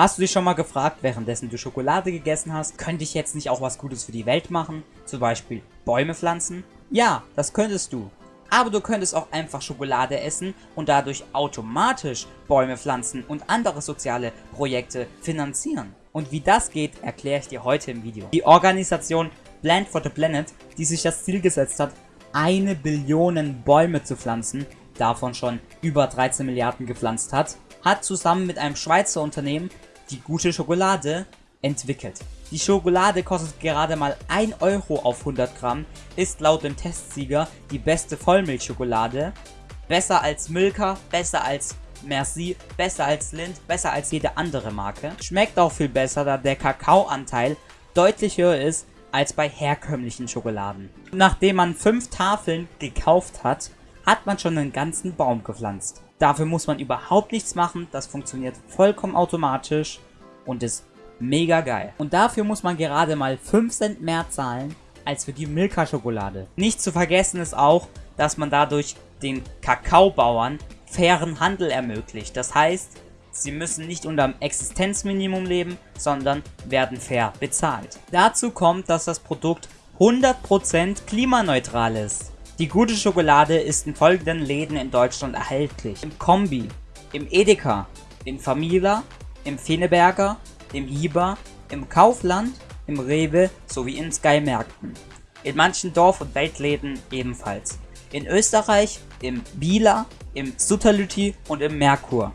Hast du dich schon mal gefragt, währenddessen du Schokolade gegessen hast, könnte ich jetzt nicht auch was Gutes für die Welt machen? Zum Beispiel Bäume pflanzen? Ja, das könntest du. Aber du könntest auch einfach Schokolade essen und dadurch automatisch Bäume pflanzen und andere soziale Projekte finanzieren. Und wie das geht, erkläre ich dir heute im Video. Die Organisation Plant for the Planet, die sich das Ziel gesetzt hat, eine Billion Bäume zu pflanzen, davon schon über 13 Milliarden gepflanzt hat, hat zusammen mit einem Schweizer Unternehmen die gute Schokolade entwickelt. Die Schokolade kostet gerade mal 1 Euro auf 100 Gramm, ist laut dem Testsieger die beste Vollmilchschokolade, besser als Milka, besser als Merci, besser als Lind, besser als jede andere Marke. Schmeckt auch viel besser, da der Kakaoanteil deutlich höher ist als bei herkömmlichen Schokoladen. Nachdem man 5 Tafeln gekauft hat, hat man schon einen ganzen Baum gepflanzt. Dafür muss man überhaupt nichts machen, das funktioniert vollkommen automatisch und ist mega geil. Und dafür muss man gerade mal 5 Cent mehr zahlen als für die Milka-Schokolade. Nicht zu vergessen ist auch, dass man dadurch den Kakaobauern fairen Handel ermöglicht. Das heißt, sie müssen nicht unter dem Existenzminimum leben, sondern werden fair bezahlt. Dazu kommt, dass das Produkt 100% klimaneutral ist. Die gute Schokolade ist in folgenden Läden in Deutschland erhältlich. Im Kombi, im Edeka, in Famila, im Feneberger, im Hieber, im Kaufland, im Rewe sowie in Sky-Märkten. In manchen Dorf- und Weltläden ebenfalls. In Österreich im Bieler, im Sutterlüti und im Merkur.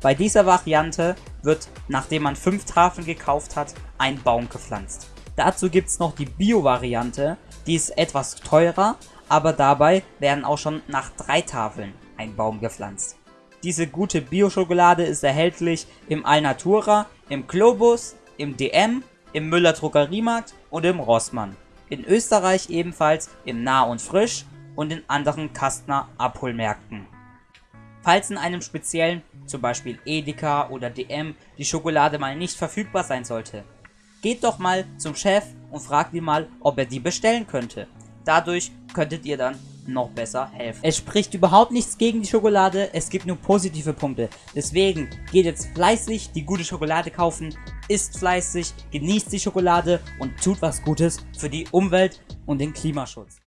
Bei dieser Variante wird, nachdem man 5 Tafeln gekauft hat, ein Baum gepflanzt. Dazu gibt es noch die Bio-Variante, die ist etwas teurer, aber dabei werden auch schon nach drei Tafeln ein Baum gepflanzt. Diese gute Bio-Schokolade ist erhältlich im Alnatura, im Globus, im DM, im Müller Drogeriemarkt und im Rossmann. In Österreich ebenfalls im Nah und Frisch und in anderen Kastner Abholmärkten. Falls in einem speziellen, zum Beispiel Edeka oder DM, die Schokolade mal nicht verfügbar sein sollte, geht doch mal zum Chef und fragt ihn mal, ob er die bestellen könnte. Dadurch könntet ihr dann noch besser helfen. Es spricht überhaupt nichts gegen die Schokolade, es gibt nur positive Punkte. Deswegen geht jetzt fleißig die gute Schokolade kaufen, isst fleißig, genießt die Schokolade und tut was Gutes für die Umwelt und den Klimaschutz.